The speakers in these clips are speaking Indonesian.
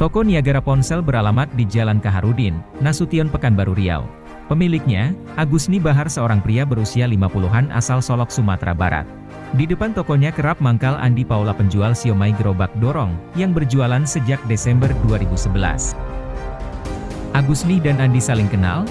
Toko Niagara Ponsel beralamat di Jalan Kaharudin, Nasution Pekanbaru Riau. Pemiliknya, Agusni Bahar seorang pria berusia 50-an asal Solok Sumatera Barat. Di depan tokonya kerap mangkal Andi Paula penjual siomay gerobak dorong, yang berjualan sejak Desember 2011. Agusni dan Andi saling kenal?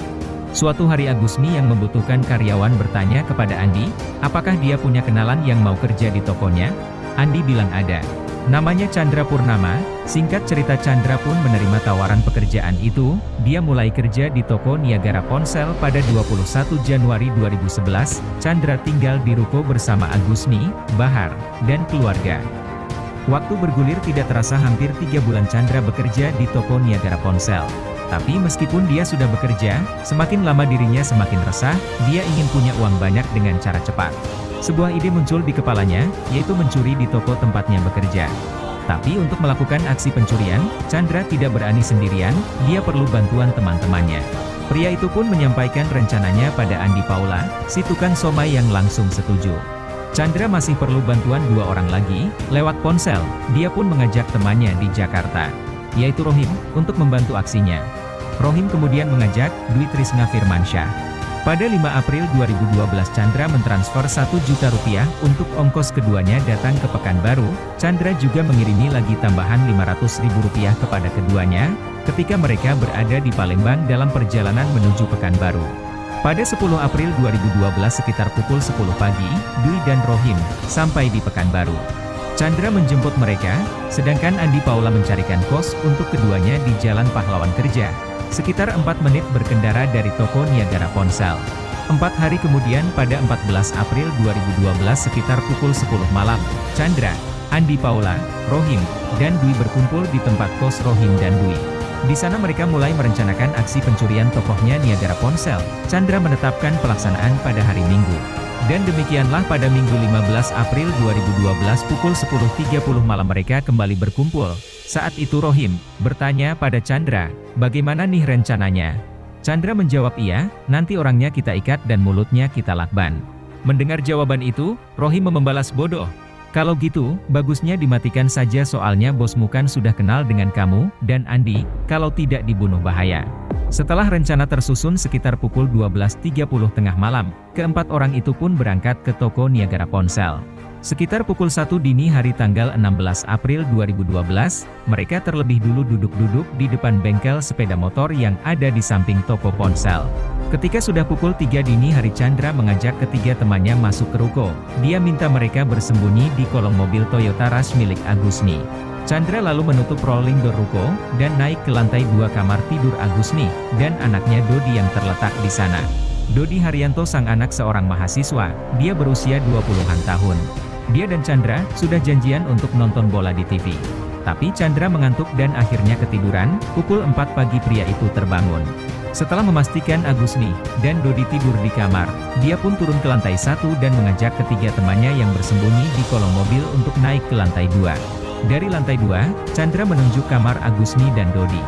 Suatu hari Agusni yang membutuhkan karyawan bertanya kepada Andi, apakah dia punya kenalan yang mau kerja di tokonya? Andi bilang ada. Namanya Chandra Purnama, singkat cerita Chandra pun menerima tawaran pekerjaan itu, dia mulai kerja di toko Niagara Ponsel pada 21 Januari 2011, Chandra tinggal di ruko bersama Agusni, Bahar, dan keluarga. Waktu bergulir tidak terasa hampir tiga bulan Chandra bekerja di toko Niagara Ponsel. Tapi meskipun dia sudah bekerja, semakin lama dirinya semakin resah, dia ingin punya uang banyak dengan cara cepat. Sebuah ide muncul di kepalanya, yaitu mencuri di toko tempatnya bekerja. Tapi untuk melakukan aksi pencurian, Chandra tidak berani sendirian, dia perlu bantuan teman-temannya. Pria itu pun menyampaikan rencananya pada Andi Paula, si tukang somai yang langsung setuju. Chandra masih perlu bantuan dua orang lagi, lewat ponsel, dia pun mengajak temannya di Jakarta, yaitu Rohim, untuk membantu aksinya. Rohim kemudian mengajak Dwi Trisna Firmansyah. Pada 5 April 2012 Chandra mentransfer 1 juta rupiah untuk ongkos keduanya datang ke Pekanbaru. Chandra juga mengirimi lagi tambahan 500 ribu rupiah kepada keduanya, ketika mereka berada di Palembang dalam perjalanan menuju Pekanbaru. Pada 10 April 2012 sekitar pukul 10 pagi, Dwi dan Rohim, sampai di Pekanbaru. Chandra menjemput mereka, sedangkan Andi Paula mencarikan kos untuk keduanya di Jalan Pahlawan Kerja. Sekitar 4 menit berkendara dari toko Niagara Ponsel. Empat hari kemudian pada 14 April 2012 sekitar pukul 10 malam, Chandra, Andi Paula, Rohim, dan Dwi berkumpul di tempat kos Rohim dan Dwi. Di sana mereka mulai merencanakan aksi pencurian tokohnya Niagara Ponsel. Chandra menetapkan pelaksanaan pada hari Minggu. Dan demikianlah pada Minggu 15 April 2012 pukul 10.30 malam mereka kembali berkumpul. Saat itu Rohim, bertanya pada Chandra, bagaimana nih rencananya? Chandra menjawab iya, nanti orangnya kita ikat dan mulutnya kita lakban. Mendengar jawaban itu, Rohim membalas bodoh. Kalau gitu, bagusnya dimatikan saja soalnya bosmu kan sudah kenal dengan kamu, dan Andi, kalau tidak dibunuh bahaya. Setelah rencana tersusun sekitar pukul 12.30 tengah malam, keempat orang itu pun berangkat ke toko Niagara Ponsel. Sekitar pukul 1 dini hari tanggal 16 April 2012, mereka terlebih dulu duduk-duduk di depan bengkel sepeda motor yang ada di samping toko ponsel. Ketika sudah pukul 3 dini hari Chandra mengajak ketiga temannya masuk ke ruko. Dia minta mereka bersembunyi di kolong mobil Toyota Rush milik Agusni. Chandra lalu menutup rolling door ruko, dan naik ke lantai dua kamar tidur Agusni, dan anaknya Dodi yang terletak di sana. Dodi Haryanto sang anak seorang mahasiswa, dia berusia 20-an tahun. Dia dan Chandra sudah janjian untuk nonton bola di TV. Tapi Chandra mengantuk dan akhirnya ketiduran, pukul 4 pagi pria itu terbangun. Setelah memastikan Agusni dan Dodi tidur di kamar, dia pun turun ke lantai satu dan mengajak ketiga temannya yang bersembunyi di kolong mobil untuk naik ke lantai dua. Dari lantai dua, Chandra menunjuk kamar Agusni dan Dodi.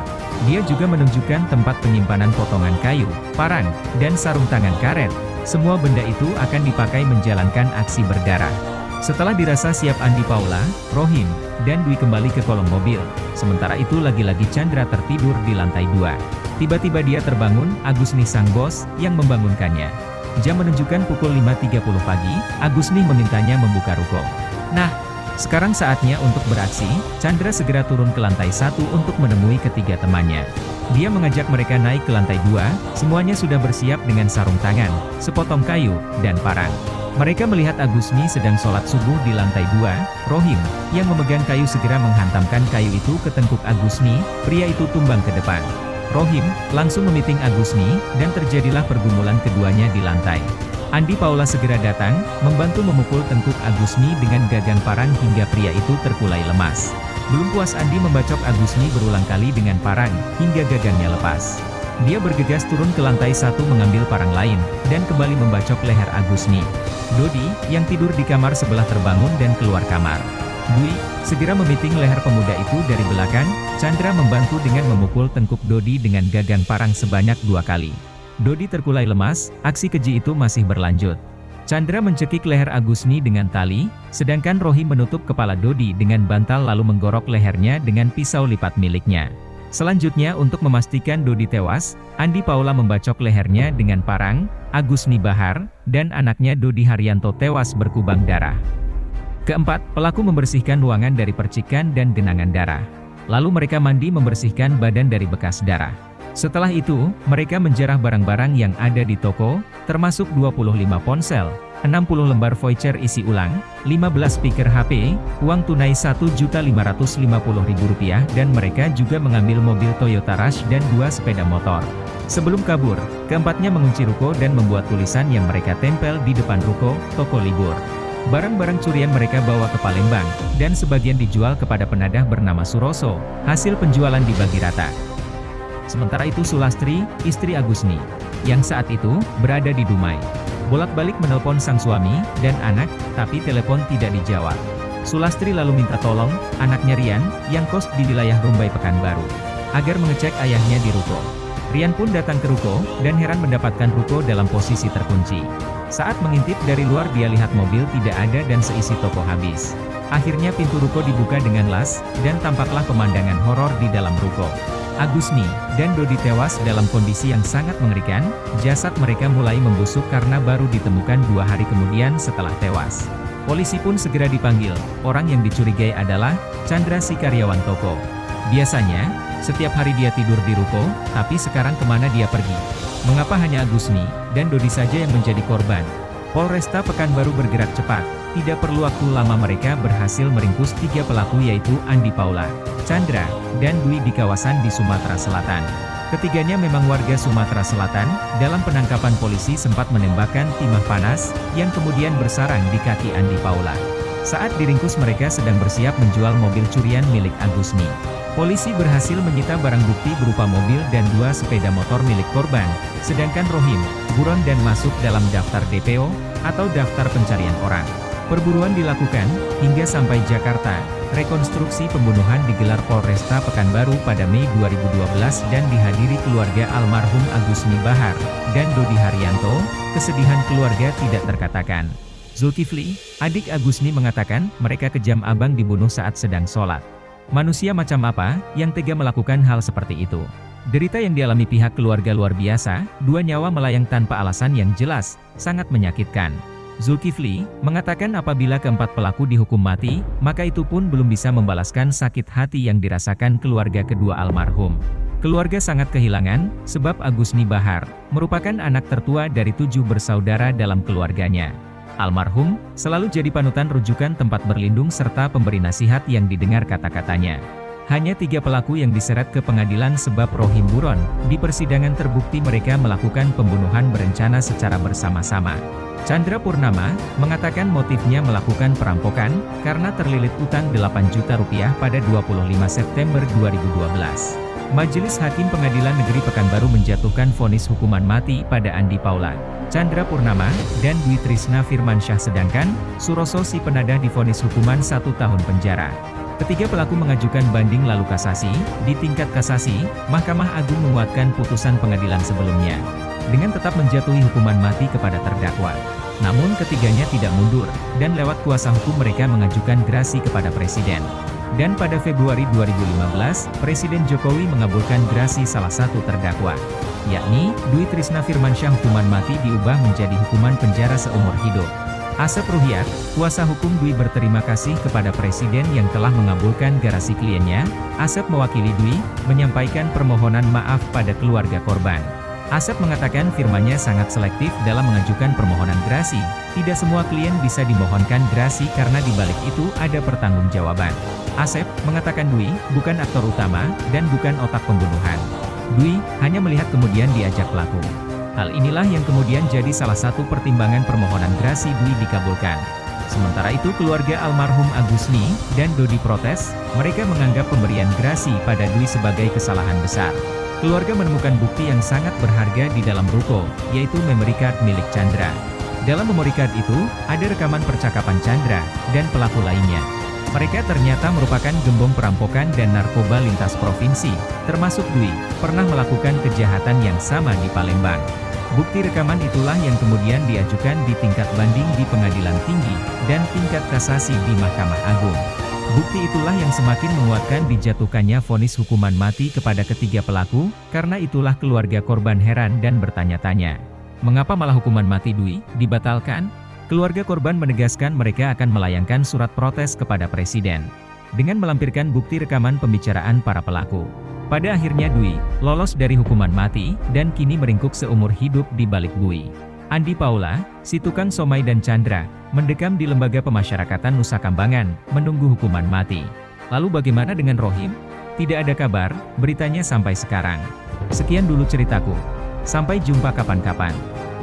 Dia juga menunjukkan tempat penyimpanan potongan kayu, parang, dan sarung tangan karet. Semua benda itu akan dipakai menjalankan aksi berdarah. Setelah dirasa siap Andi Paula, Rohim, dan Dwi kembali ke kolong mobil. Sementara itu lagi-lagi Chandra tertidur di lantai dua. Tiba-tiba dia terbangun, Agusni sang bos, yang membangunkannya. Jam menunjukkan pukul 5.30 pagi, Agusni memintanya membuka ruko. Nah, sekarang saatnya untuk beraksi, Chandra segera turun ke lantai satu untuk menemui ketiga temannya. Dia mengajak mereka naik ke lantai dua, semuanya sudah bersiap dengan sarung tangan, sepotong kayu, dan parang. Mereka melihat Agusni sedang sholat subuh di lantai dua, Rohim, yang memegang kayu segera menghantamkan kayu itu ke tengkuk Agusni, pria itu tumbang ke depan. Rohim, langsung memiting Agusni, dan terjadilah pergumulan keduanya di lantai. Andi Paula segera datang, membantu memukul tengkuk Agusni dengan gagang parang hingga pria itu terkulai lemas. Belum puas Andi membacok Agusni berulang kali dengan parang, hingga gagangnya lepas. Dia bergegas turun ke lantai satu mengambil parang lain, dan kembali membacok leher Agusni. Dodi, yang tidur di kamar sebelah terbangun dan keluar kamar. Dwi, segera memiting leher pemuda itu dari belakang, Chandra membantu dengan memukul tengkuk Dodi dengan gagang parang sebanyak dua kali. Dodi terkulai lemas, aksi keji itu masih berlanjut. Chandra mencekik leher Agusni dengan tali, sedangkan Rohim menutup kepala Dodi dengan bantal lalu menggorok lehernya dengan pisau lipat miliknya. Selanjutnya untuk memastikan Dodi tewas, Andi Paula membacok lehernya dengan parang, Agusni Bahar, dan anaknya Dodi Haryanto tewas berkubang darah. Keempat, pelaku membersihkan ruangan dari percikan dan genangan darah. Lalu mereka mandi membersihkan badan dari bekas darah. Setelah itu, mereka menjarah barang-barang yang ada di toko, termasuk 25 ponsel, 60 lembar voucher isi ulang, 15 speaker HP, uang tunai Rp1.550.000 dan mereka juga mengambil mobil Toyota Rush dan dua sepeda motor. Sebelum kabur, keempatnya mengunci ruko dan membuat tulisan yang mereka tempel di depan ruko, toko libur. Barang-barang curian mereka bawa ke Palembang, dan sebagian dijual kepada penadah bernama Suroso, hasil penjualan dibagi rata. Sementara itu Sulastri, istri Agusni, yang saat itu berada di Dumai, bolak-balik menelpon sang suami dan anak, tapi telepon tidak dijawab. Sulastri lalu minta tolong, anaknya Rian, yang kos di wilayah Rumbai Pekanbaru, agar mengecek ayahnya di ruko. Rian pun datang ke ruko, dan heran mendapatkan ruko dalam posisi terkunci. Saat mengintip dari luar dia lihat mobil tidak ada dan seisi toko habis. Akhirnya pintu ruko dibuka dengan las, dan tampaklah pemandangan horor di dalam ruko. Agusni, dan Dodi tewas dalam kondisi yang sangat mengerikan, jasad mereka mulai membusuk karena baru ditemukan dua hari kemudian setelah tewas. Polisi pun segera dipanggil, orang yang dicurigai adalah, Chandra si karyawan toko. Biasanya, setiap hari dia tidur di ruko, tapi sekarang ke mana dia pergi? Mengapa hanya Agusni, dan Dodi saja yang menjadi korban? Polresta Pekanbaru bergerak cepat, tidak perlu waktu lama mereka berhasil meringkus tiga pelaku yaitu Andi Paula, Chandra, dan Dwi di kawasan di Sumatera Selatan. Ketiganya memang warga Sumatera Selatan, dalam penangkapan polisi sempat menembakkan timah panas, yang kemudian bersarang di kaki Andi Paula. Saat diringkus mereka sedang bersiap menjual mobil curian milik Agusni. Polisi berhasil menyita barang bukti berupa mobil dan dua sepeda motor milik korban, sedangkan Rohim, buron dan masuk dalam daftar DPO, atau daftar pencarian orang. Perburuan dilakukan, hingga sampai Jakarta, rekonstruksi pembunuhan digelar Polresta Pekanbaru pada Mei 2012 dan dihadiri keluarga almarhum Agusni Bahar, dan Dodi Haryanto, kesedihan keluarga tidak terkatakan. Zulkifli, adik Agusni mengatakan, mereka kejam abang dibunuh saat sedang sholat. Manusia macam apa, yang tega melakukan hal seperti itu? Derita yang dialami pihak keluarga luar biasa, dua nyawa melayang tanpa alasan yang jelas, sangat menyakitkan. Zulkifli, mengatakan apabila keempat pelaku dihukum mati, maka itu pun belum bisa membalaskan sakit hati yang dirasakan keluarga kedua almarhum. Keluarga sangat kehilangan, sebab Agusni Bahar, merupakan anak tertua dari tujuh bersaudara dalam keluarganya. Almarhum, selalu jadi panutan rujukan tempat berlindung serta pemberi nasihat yang didengar kata-katanya. Hanya tiga pelaku yang diseret ke pengadilan sebab Rohim Buron, di persidangan terbukti mereka melakukan pembunuhan berencana secara bersama-sama. Chandra Purnama, mengatakan motifnya melakukan perampokan, karena terlilit utang 8 juta rupiah pada 25 September 2012. Majelis Hakim Pengadilan Negeri Pekanbaru menjatuhkan vonis hukuman mati pada Andi Paula, Chandra Purnama, dan Dwi Trisna Firmansyah sedangkan, Suroso si penadah divonis hukuman satu tahun penjara. Ketiga pelaku mengajukan banding lalu kasasi, di tingkat kasasi, Mahkamah Agung menguatkan putusan pengadilan sebelumnya. Dengan tetap menjatuhi hukuman mati kepada terdakwa. Namun ketiganya tidak mundur, dan lewat kuasa hukum mereka mengajukan gerasi kepada Presiden. Dan pada Februari 2015, Presiden Jokowi mengabulkan grasi salah satu terdakwa, yakni, Dwi Trisna Firmansyah hukuman mati diubah menjadi hukuman penjara seumur hidup. Asep Ruhiat, kuasa hukum Dwi berterima kasih kepada Presiden yang telah mengabulkan garasi kliennya, Asep mewakili Dwi, menyampaikan permohonan maaf pada keluarga korban. Asep mengatakan firmanya sangat selektif dalam mengajukan permohonan gerasi. Tidak semua klien bisa dimohonkan gerasi karena di balik itu ada pertanggungjawaban. Asep mengatakan Dwi bukan aktor utama dan bukan otak pembunuhan. Dwi hanya melihat kemudian diajak pelaku. Hal inilah yang kemudian jadi salah satu pertimbangan permohonan gerasi Dwi dikabulkan. Sementara itu keluarga almarhum Agusni dan Dodi protes, mereka menganggap pemberian gerasi pada Dwi sebagai kesalahan besar. Keluarga menemukan bukti yang sangat berharga di dalam ruko, yaitu memory card milik Chandra. Dalam memory card itu, ada rekaman percakapan Chandra, dan pelaku lainnya. Mereka ternyata merupakan gembong perampokan dan narkoba lintas provinsi, termasuk Dwi, pernah melakukan kejahatan yang sama di Palembang. Bukti rekaman itulah yang kemudian diajukan di tingkat banding di pengadilan tinggi, dan tingkat kasasi di Mahkamah Agung. Bukti itulah yang semakin menguatkan dijatuhkannya vonis hukuman mati kepada ketiga pelaku, karena itulah keluarga korban heran dan bertanya-tanya. Mengapa malah hukuman mati Dwi dibatalkan? Keluarga korban menegaskan mereka akan melayangkan surat protes kepada Presiden. Dengan melampirkan bukti rekaman pembicaraan para pelaku. Pada akhirnya Dwi, lolos dari hukuman mati, dan kini meringkuk seumur hidup di balik bui. Andi Paula, si tukang somai dan Chandra, mendekam di Lembaga Pemasyarakatan Nusa Kambangan, menunggu hukuman mati. Lalu bagaimana dengan Rohim? Tidak ada kabar, beritanya sampai sekarang. Sekian dulu ceritaku. Sampai jumpa kapan-kapan.